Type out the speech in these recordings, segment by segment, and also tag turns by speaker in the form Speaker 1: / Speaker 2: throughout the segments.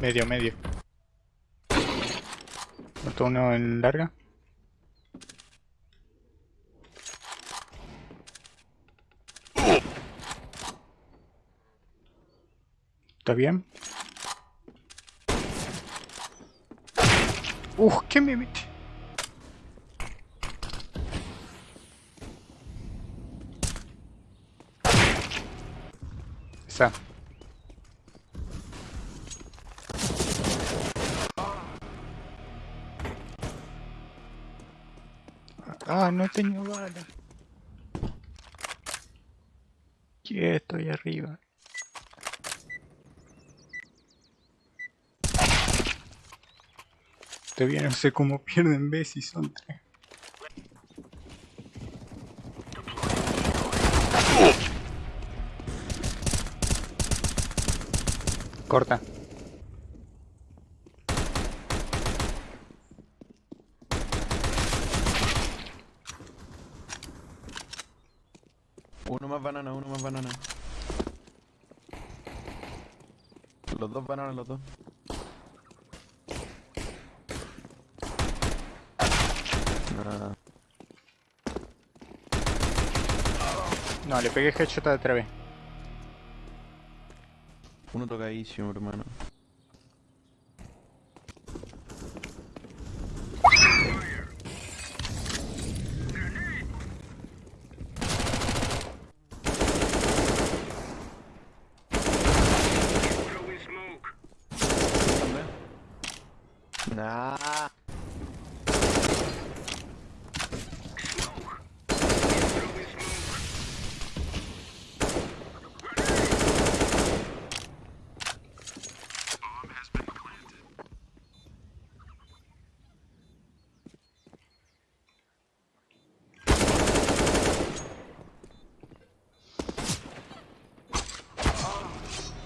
Speaker 1: Medio, medio. Otro uno en larga. ¿Está bien? Uf, ¿qué me mete? Esa. Ah, no tengo bala. Quieto ahí arriba. Todavía no sé cómo pierden B si son tres. Corta.
Speaker 2: Uno más banana, uno más banana. Los dos bananas, los dos. Nada.
Speaker 1: No, le pegué headshot de otra vez.
Speaker 2: Uno tocadísimo, hermano. Ah!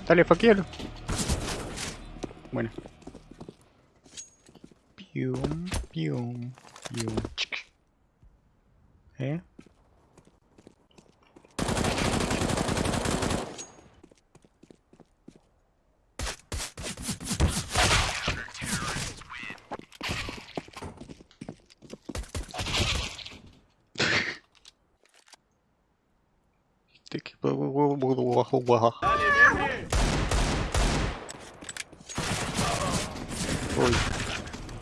Speaker 1: Ali, faquero. Bueno. Pium, pium, pium.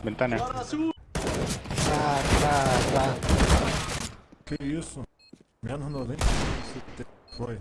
Speaker 1: Chic. ¿Eh? Este equipo- Uy, ventana.
Speaker 3: Que isso? Menos 90 foi.
Speaker 4: Throwing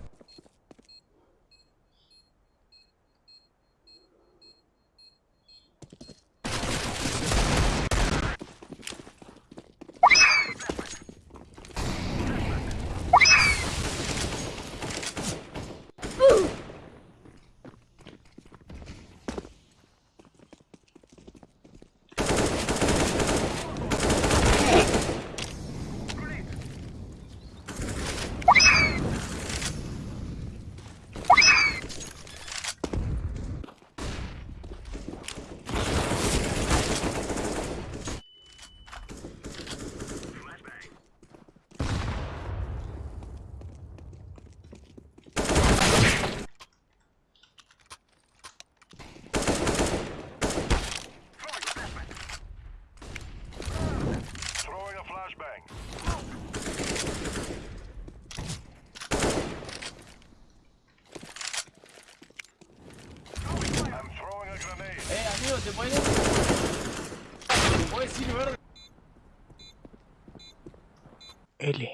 Speaker 1: L.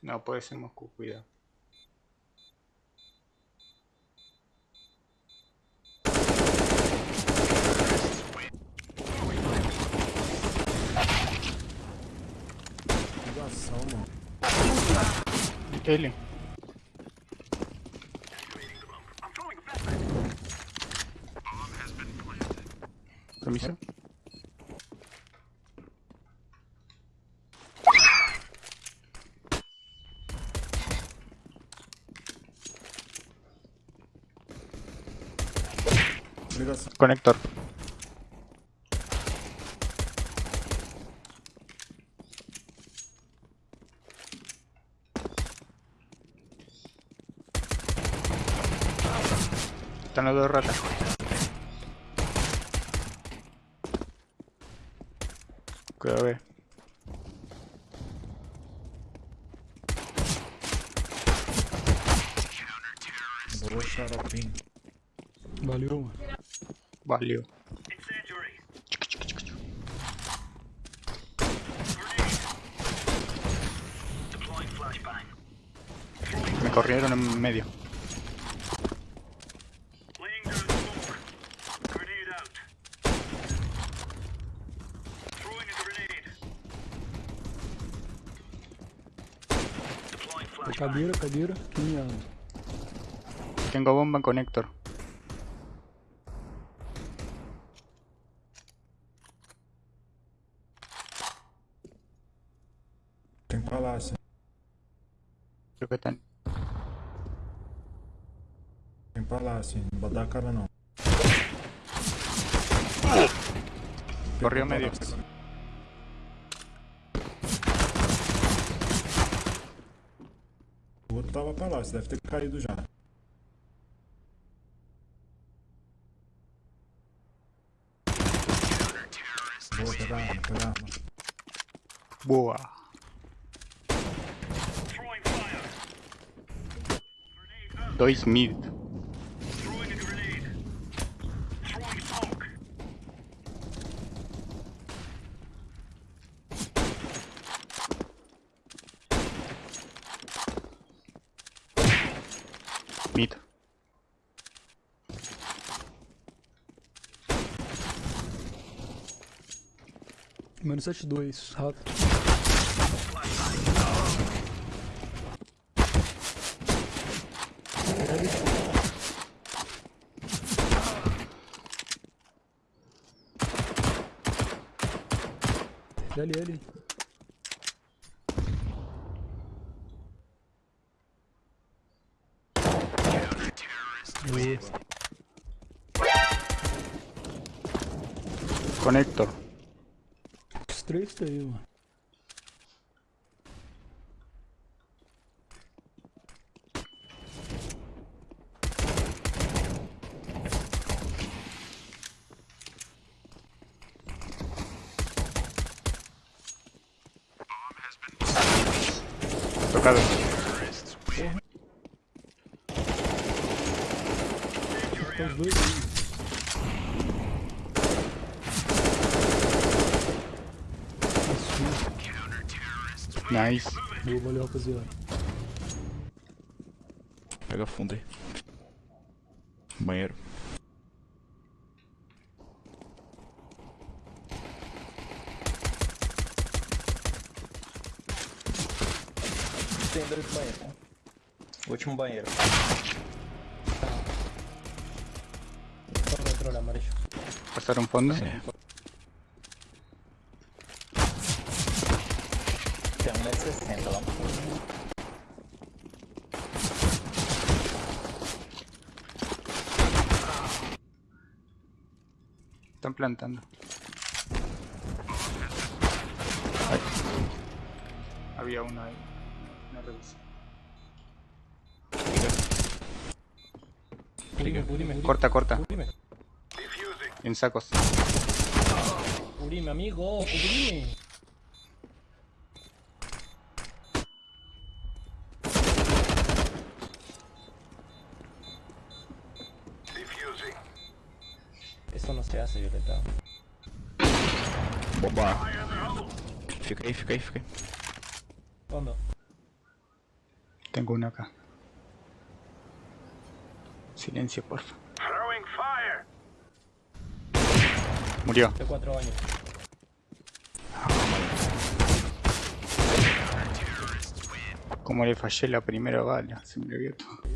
Speaker 1: No, puede ser Moscú, cuidado. L. Permiso. Conector. Están los dos ratas. Cuidado, ve.
Speaker 3: Vou xaropinho.
Speaker 5: Valeu, mano.
Speaker 1: Valió.
Speaker 4: Incendiary. Deploying flashbang.
Speaker 1: Me corrieron en medio.
Speaker 4: Laying down smoke. Grenade out. Throwing a grenade. Deploying
Speaker 1: Aproveitando. Vem pra
Speaker 3: lá, assim, não vai dar a cara não.
Speaker 1: Correu meio.
Speaker 3: O outro tava pra lá, você deve ter caído já. Boa, pega a arma, pega a arma.
Speaker 1: Boa.
Speaker 4: 2000. Mito. Mano, sete
Speaker 1: dois,
Speaker 5: rato. L, L. Boa.
Speaker 1: Conector.
Speaker 5: Os três tá aí, mano. Aí.
Speaker 1: Nice.
Speaker 5: Boa, valeu, rapaziada.
Speaker 2: Pega fundo aí. Banheiro.
Speaker 6: Banheiros. Último banheiro. Tem lá no fundo.
Speaker 1: Están plantando. Ay. Había uno ahí. No revisé.
Speaker 6: Urime, urime.
Speaker 1: Corta, corta.
Speaker 6: Urime.
Speaker 1: En sacos.
Speaker 6: Urime, amigo. Urime. Eso no se hace, Violeta.
Speaker 2: Bomba. Fica aí, fica aí, fica aí.
Speaker 6: ¿Cuándo?
Speaker 1: Tengo uno acá. Silencio, porfa. Murió.
Speaker 6: Hace cuatro años.
Speaker 1: Como le fallé la primera bala. Se me olvidó todo.